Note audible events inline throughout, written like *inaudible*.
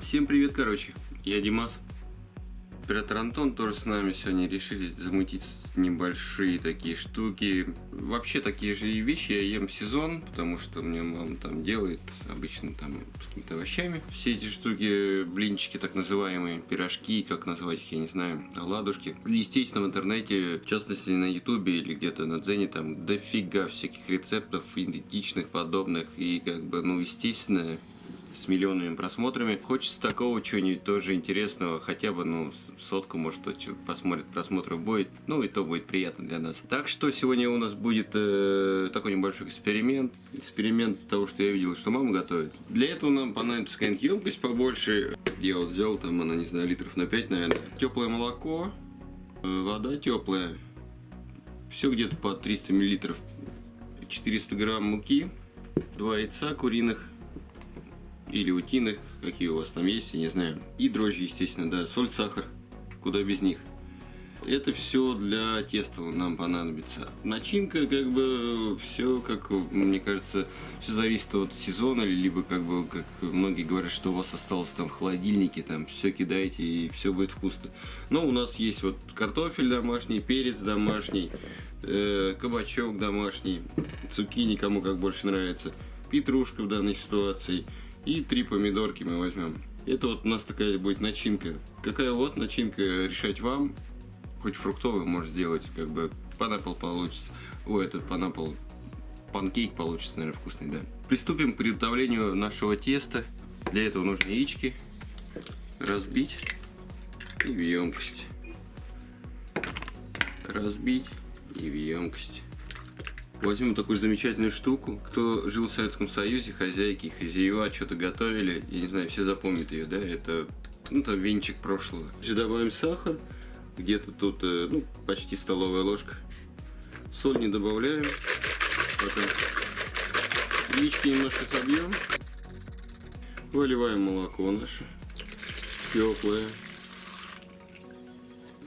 Всем привет, короче. Я Димас. Оператор Антон тоже с нами сегодня решили замутить небольшие такие штуки. Вообще такие же вещи я ем сезон, потому что мне мама там делает обычно там с какими-то овощами. Все эти штуки, блинчики так называемые, пирожки, как назвать их, я не знаю, оладушки. Естественно, в интернете, в частности на ютубе или где-то на дзене, там дофига всяких рецептов идентичных, подобных. И как бы, ну, естественно, с миллионными просмотрами. Хочется такого чего-нибудь тоже интересного, хотя бы, ну, сотку, может, кто посмотрит, просмотров будет, ну, и то будет приятно для нас. Так что сегодня у нас будет э, такой небольшой эксперимент. Эксперимент того, что я видел, что мама готовит. Для этого нам понадобится какая-нибудь емкость побольше. Я вот взял, там, она, не знаю, литров на 5, наверное. Теплое молоко, э, вода теплая. Все где-то по 300 миллилитров. 400 грамм муки, 2 яйца куриных, или утиных, какие у вас там есть, я не знаю. И дрожжи, естественно, да, соль, сахар, куда без них. Это все для теста нам понадобится. Начинка, как бы, все, как мне кажется, все зависит от сезона, либо, как бы, как многие говорят, что у вас осталось там в холодильнике, там все кидаете и все будет вкусно. Но у нас есть вот картофель домашний, перец домашний, э, кабачок домашний, цукини, кому как больше нравится, петрушка в данной ситуации – и три помидорки мы возьмем. Это вот у нас такая будет начинка. Какая у вас начинка, решать вам. Хоть фруктовый может сделать, как бы панапл получится. Ой, этот панапл, панкейк получится, наверное, вкусный, да. Приступим к приготовлению нашего теста. Для этого нужно яички разбить и в емкость. Разбить и в емкость. Возьмем такую замечательную штуку. Кто жил в Советском Союзе, хозяйки, хозяева что-то готовили, я не знаю, все запомнят ее, да, это, ну, это венчик прошлого. Сюда добавим сахар, где-то тут, э, ну, почти столовая ложка. Соль не добавляем. Потом яички немножко собьем. Выливаем молоко наше. Теплое.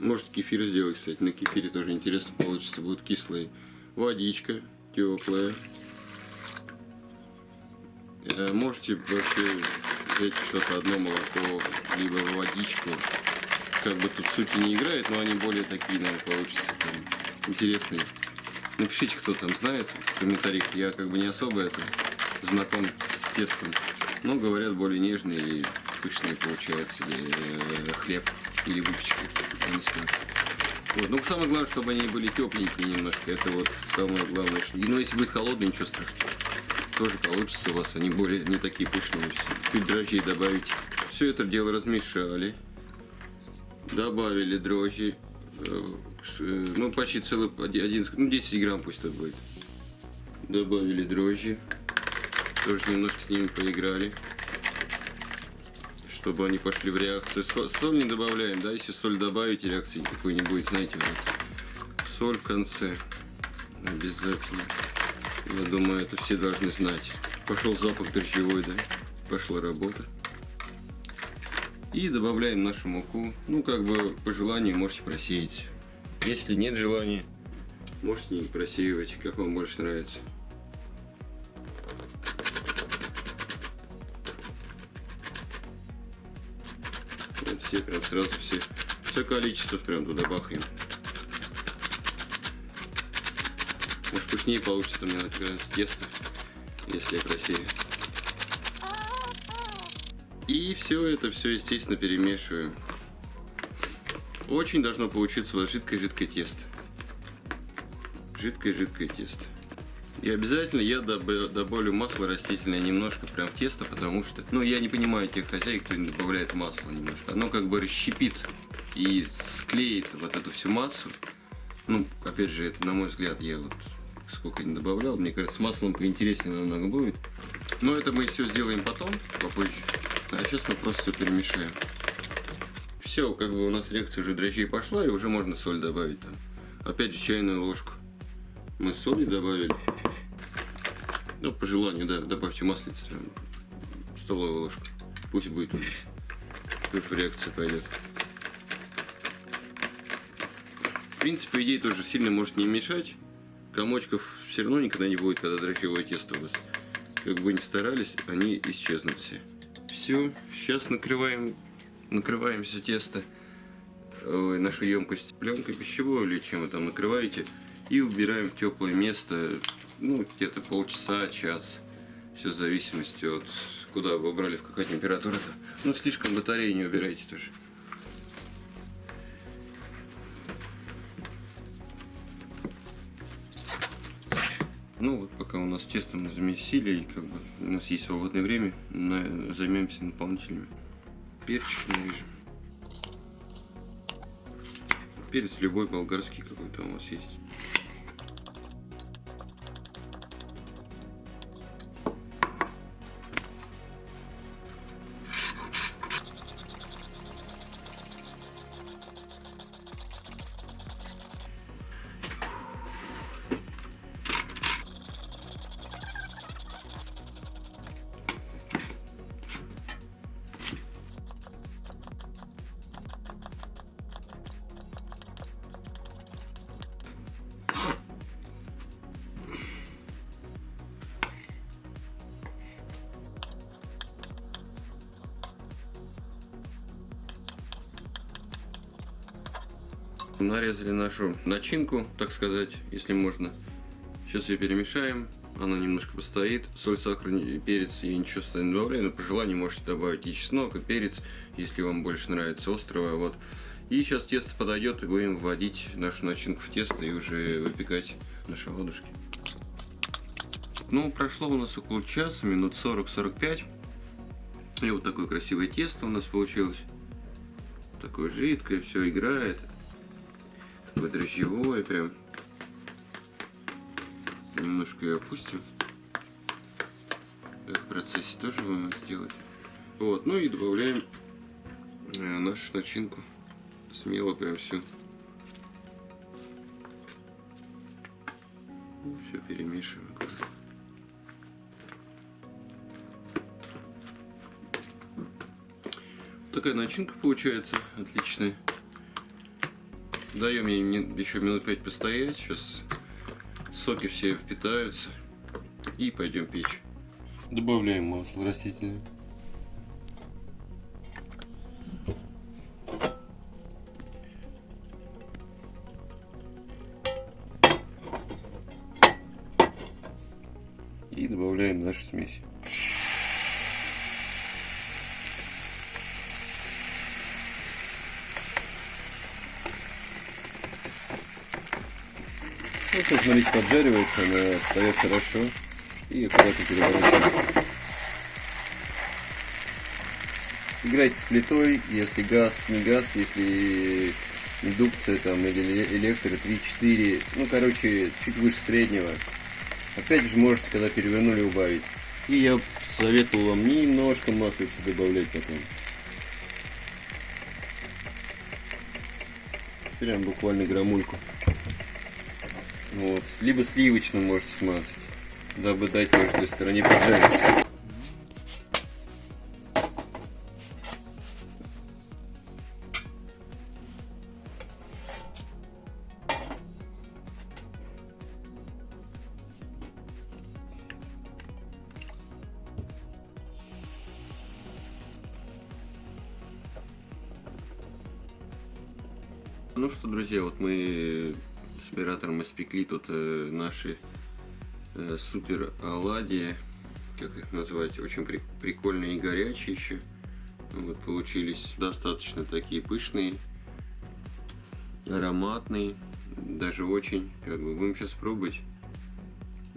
Может кефир сделать, кстати. На кефире тоже интересно получится, будет кислый водичка теплая. Э, можете вообще взять что-то одно молоко, либо водичку. Как бы тут сути не играет, но они более такие, наверное, получатся там, интересные. Напишите, кто там знает в комментариях. Я как бы не особо это знаком с тестом. Но говорят, более нежные и пышные получается или хлеб или выпечка. Вот. Ну, самое главное, чтобы они были тепленькие немножко. Это вот самое главное. И, ну, если будет холодный, ничего страшного. Тоже получится у вас. Они более не такие пышные все. Чуть дрожжей добавить. Все это дело размешали. Добавили дрожжи. Э, ну, почти целый, один, ну, 10 грамм пусть это будет. Добавили дрожжи. Тоже немножко с ними поиграли чтобы они пошли в реакцию. Соль не добавляем, да, если соль добавить, реакции никакой не будет, знаете, вот. Соль в конце обязательно. Я думаю, это все должны знать. Пошел запах дрожжевой, да, пошла работа. И добавляем нашу муку. Ну, как бы по желанию можете просеять. Если нет желания, можете не просеивать, как вам больше нравится. Сразу все, все количество прям туда бахаем. Может вкуснее получится мне с теста, если я красивее. И все это все, естественно, перемешиваем. Очень должно получиться вот жидкое-жидкое тесто. Жидкое-жидкое тесто. И обязательно я добавлю масло растительное немножко прям в тесто, потому что, ну, я не понимаю тех хозяек, кто не добавляет масло немножко. Оно как бы расщепит и склеит вот эту всю массу. Ну, опять же, это, на мой взгляд, я вот сколько не добавлял, мне кажется, с маслом поинтереснее намного будет. Но это мы все сделаем потом, попозже. А сейчас мы просто все перемешаем. Все, как бы у нас реакция уже дрожжей пошла, и уже можно соль добавить там. Опять же, чайную ложку мы соли добавили. Ну, по желанию, да, добавьте маслица, столовую ложку. Пусть будет у нас. Тоже реакция пойдет. В принципе, идея тоже сильно может не мешать. Комочков все равно никогда не будет, когда дрожжевое тесто у вас. Как бы ни старались, они исчезнут все. все. Сейчас накрываем, накрываем все тесто, ой, нашу емкость пленкой пищевой или чем вы там накрываете. И убираем в теплое место, ну, где-то полчаса, час. Все в зависимости от куда вы убрали, в какая температура. -то. Ну, слишком батареи не убирайте тоже. Ну вот пока у нас тесто мы замесили, и как бы у нас есть свободное время, на, займемся наполнителями. Перчик нарежем. Перец любой болгарский какой-то у вас есть. Нарезали нашу начинку, так сказать, если можно. Сейчас ее перемешаем. Она немножко постоит. Соль, сахар, перец я ничего сюда не добавляю, но по желанию можете добавить и чеснок, и перец, если вам больше нравится острое. Вот. И сейчас тесто подойдет, и будем вводить нашу начинку в тесто и уже выпекать наши ладушки. Ну, прошло у нас около часа, минут 40-45. И вот такое красивое тесто у нас получилось. Такое жидкое, все играет такое дрожжевое прям. Немножко ее опустим. В процессе тоже будем это делать. Вот, ну и добавляем э, нашу начинку. Смело прям. Ну, все перемешиваем. Такая начинка получается отличная. Даем ей еще минут 5 постоять. Сейчас соки все впитаются. И пойдем печь. Добавляем масло растительное. И добавляем нашу смесь. Ну, смотрите, поджаривается, она встает хорошо. И аккуратно переворачиваем. Играйте с плитой, если газ, не газ, если индукция там или электро 3-4, ну короче, чуть выше среднего. Опять же можете, когда перевернули, убавить. И я советовал вам немножко маслица добавлять потом. Прям буквально грамульку. Вот. Либо сливочным можете смазать, дабы дать каждой стороне поджариться. Ну что, друзья, вот мы оператором испекли тут э, наши э, супер оладьи, как их назвать, очень при прикольные и горячие еще. Вот получились достаточно такие пышные, ароматные, даже очень. Как бы будем сейчас пробовать,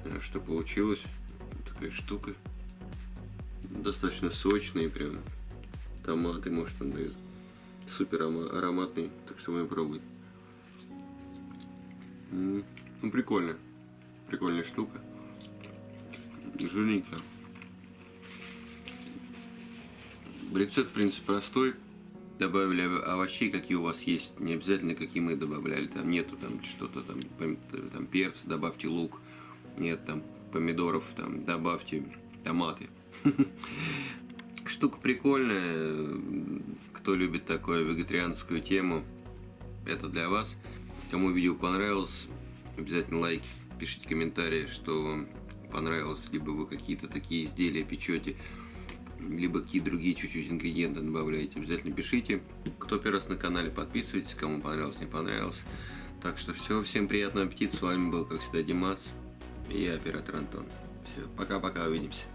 э, что получилось. Такая штука. Достаточно сочные, прям томаты, может, он дает. Супер ароматный, так что будем пробовать. Ну, прикольно. Прикольная штука. Жирненько. Рецепт, в принципе, простой. Добавили овощей, какие у вас есть. Не обязательно, какие мы добавляли. Там нету там что-то там, там перца, добавьте лук. Нет там помидоров, там добавьте томаты. *laughs* Штука прикольная. Кто любит такую вегетарианскую тему, это для вас. Кому видео понравилось, обязательно лайки, пишите комментарии, что вам понравилось, либо вы какие-то такие изделия печете. либо какие другие чуть-чуть ингредиенты добавляете, обязательно пишите. Кто первый раз на канале, подписывайтесь, кому понравилось, не понравилось. Так что все, всем приятного аппетита. С вами был, как всегда, Димас и я, оператор Антон. Все, пока-пока, увидимся.